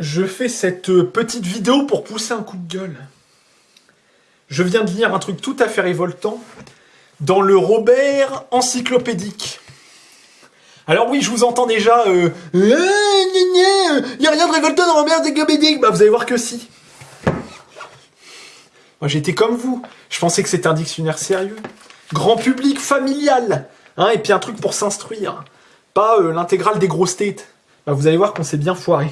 Je fais cette euh, petite vidéo pour pousser un coup de gueule. Je viens de lire un truc tout à fait révoltant dans le Robert encyclopédique. Alors oui, je vous entends déjà. Euh, il n'y a rien de révoltant dans Robert encyclopédique. Bah vous allez voir que si. Moi j'étais comme vous. Je pensais que c'était un dictionnaire sérieux, grand public, familial, hein, et puis un truc pour s'instruire, pas euh, l'intégrale des grosses têtes. Bah, vous allez voir qu'on s'est bien foiré.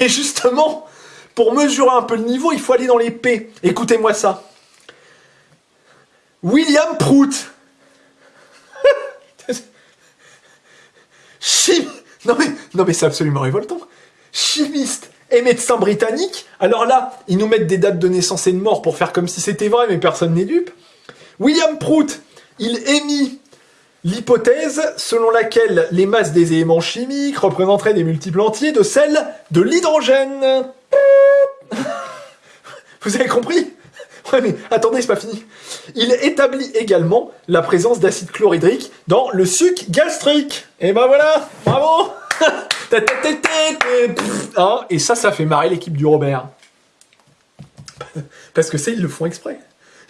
Et justement, pour mesurer un peu le niveau, il faut aller dans les P. Écoutez-moi ça. William Prout. Non mais, non mais c'est absolument révoltant. Chimiste et médecin britannique. Alors là, ils nous mettent des dates de naissance et de mort pour faire comme si c'était vrai, mais personne n'est dupe. William Prout, il émit l'hypothèse selon laquelle les masses des éléments chimiques représenteraient des multiples entiers de celles de l'hydrogène. Vous avez compris? Ouais mais attendez, c'est pas fini. Il établit également la présence d'acide chlorhydrique dans le suc gastrique. Et ben voilà, bravo hein, Et ça, ça fait marrer l'équipe du Robert. Parce que ça, ils le font exprès.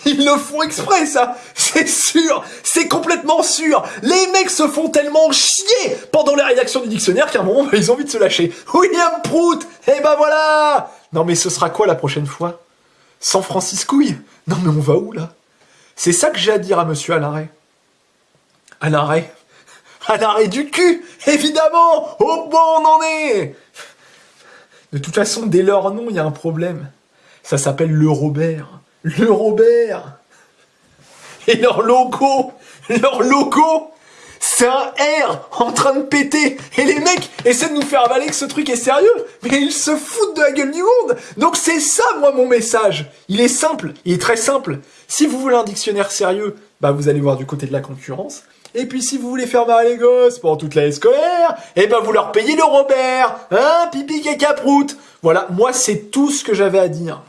Ils le font exprès, ça. C'est sûr. C'est complètement sûr. Les mecs se font tellement chier pendant la rédaction du dictionnaire qu'à un moment, ils ont envie de se lâcher. William Prout. Eh ben voilà. Non mais ce sera quoi la prochaine fois? San Franciscouille Non mais on va où, là? C'est ça que j'ai à dire à monsieur Alain Ray. Alain Ray. À l'arrêt du cul Évidemment. Au bon on en est. De toute façon, dès leur nom, il y a un problème. Ça s'appelle le Robert le Robert et leur logo, leur logo, c'est un R en train de péter. Et les mecs essaient de nous faire avaler que ce truc est sérieux, mais ils se foutent de la gueule du monde. Donc c'est ça, moi, mon message. Il est simple, il est très simple. Si vous voulez un dictionnaire sérieux, bah vous allez voir du côté de la concurrence. Et puis si vous voulez faire marrer les gosses pendant toute l'année scolaire, eh ben vous leur payez le Robert, hein, pipi caca prout. Voilà, moi c'est tout ce que j'avais à dire.